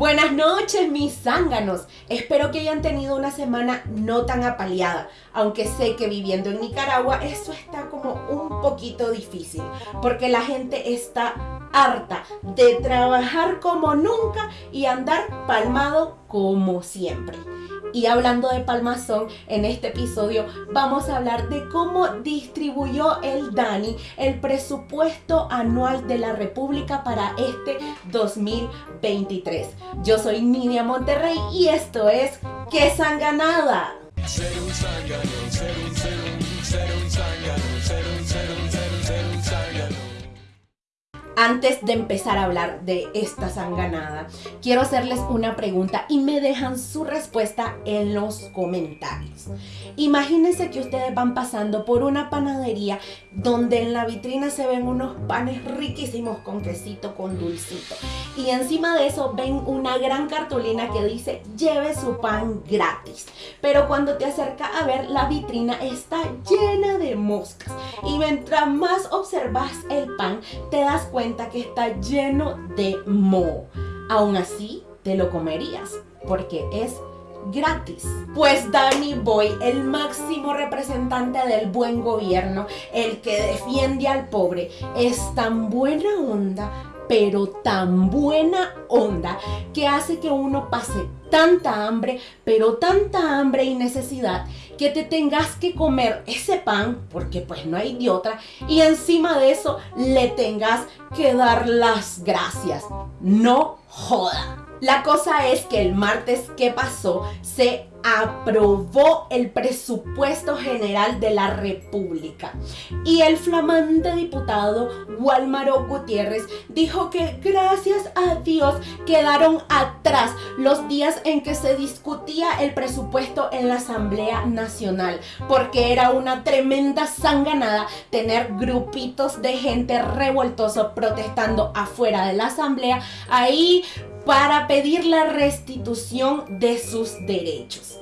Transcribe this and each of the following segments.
Buenas noches mis zánganos, espero que hayan tenido una semana no tan apaleada, aunque sé que viviendo en Nicaragua eso está como un poquito difícil, porque la gente está harta de trabajar como nunca y andar palmado como siempre. Y hablando de palmazón, en este episodio vamos a hablar de cómo distribuyó el DANI el presupuesto anual de la República para este 2023. Yo soy Nidia Monterrey y esto es ¡Qué sanganada! Antes de empezar a hablar de esta sanganada, quiero hacerles una pregunta y me dejan su respuesta en los comentarios. Imagínense que ustedes van pasando por una panadería donde en la vitrina se ven unos panes riquísimos con quesito, con dulcito. Y encima de eso ven una gran cartulina que dice lleve su pan gratis. Pero cuando te acercas a ver la vitrina está llena de moscas. Y mientras más observas el pan te das cuenta que está lleno de moho. Aún así, te lo comerías porque es gratis. Pues Danny Boy, el máximo representante del buen gobierno, el que defiende al pobre, es tan buena onda, pero tan buena onda, que hace que uno pase tanta hambre, pero tanta hambre y necesidad, que te tengas que comer ese pan, porque pues no hay de otra, y encima de eso le tengas que dar las gracias. No joda. La cosa es que el martes que pasó se aprobó el presupuesto general de la República. Y el flamante diputado Walmaro Gutiérrez dijo que gracias a Dios quedaron atrás los días en que se discutía el presupuesto en la Asamblea Nacional, porque era una tremenda sanganada tener grupitos de gente revoltoso protestando afuera de la Asamblea ahí para pedir la restitución de sus derechos.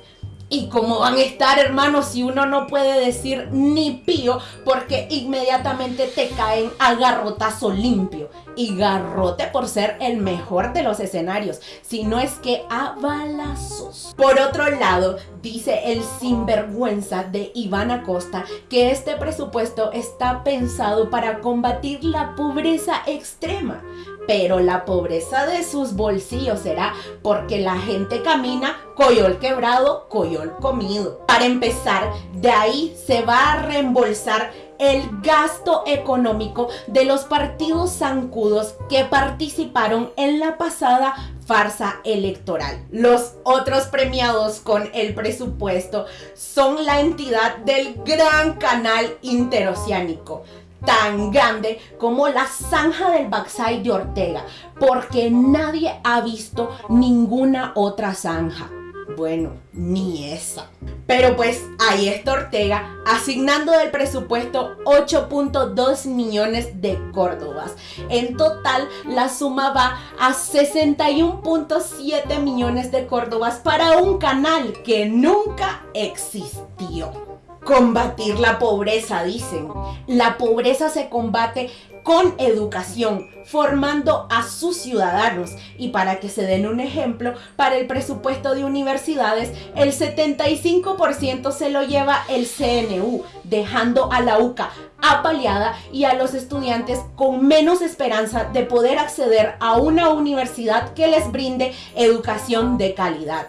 Y como van a estar, hermanos, si uno no puede decir ni pío, porque inmediatamente te caen a garrotazo limpio. Y garrote por ser el mejor de los escenarios, si no es que a balazos. Por otro lado, dice el sinvergüenza de Iván Acosta que este presupuesto está pensado para combatir la pobreza extrema pero la pobreza de sus bolsillos será porque la gente camina coyol quebrado, coyol comido. Para empezar, de ahí se va a reembolsar el gasto económico de los partidos zancudos que participaron en la pasada farsa electoral. Los otros premiados con el presupuesto son la entidad del gran canal interoceánico tan grande como la zanja del Baxay de Ortega, porque nadie ha visto ninguna otra zanja. Bueno, ni esa. Pero pues ahí está Ortega asignando del presupuesto 8.2 millones de córdobas. En total la suma va a 61.7 millones de córdobas para un canal que nunca existió combatir la pobreza, dicen. La pobreza se combate con educación, formando a sus ciudadanos. Y para que se den un ejemplo, para el presupuesto de universidades, el 75% se lo lleva el CNU, dejando a la UCA apaleada y a los estudiantes con menos esperanza de poder acceder a una universidad que les brinde educación de calidad.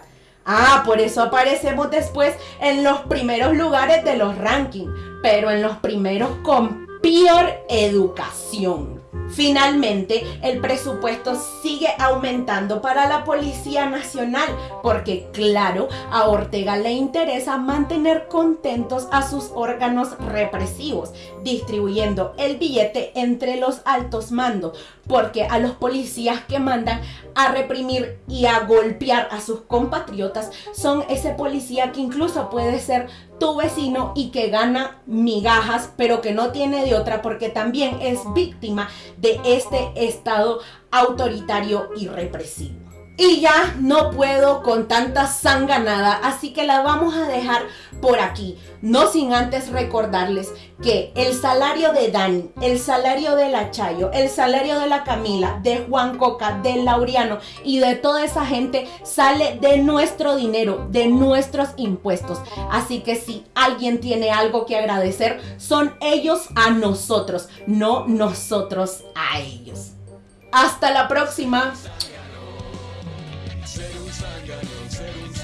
Ah, por eso aparecemos después en los primeros lugares de los rankings, pero en los primeros con peor educación. Finalmente, el presupuesto sigue aumentando para la Policía Nacional porque, claro, a Ortega le interesa mantener contentos a sus órganos represivos, distribuyendo el billete entre los altos mandos, porque a los policías que mandan a reprimir y a golpear a sus compatriotas son ese policía que incluso puede ser tu vecino y que gana migajas, pero que no tiene de otra porque también es víctima de este estado autoritario y represivo. Y ya no puedo con tanta sanganada, así que la vamos a dejar por aquí. No sin antes recordarles que el salario de Dani, el salario de la Chayo, el salario de la Camila, de Juan Coca, de Laureano y de toda esa gente sale de nuestro dinero, de nuestros impuestos. Así que si alguien tiene algo que agradecer, son ellos a nosotros, no nosotros a ellos. Hasta la próxima. Ser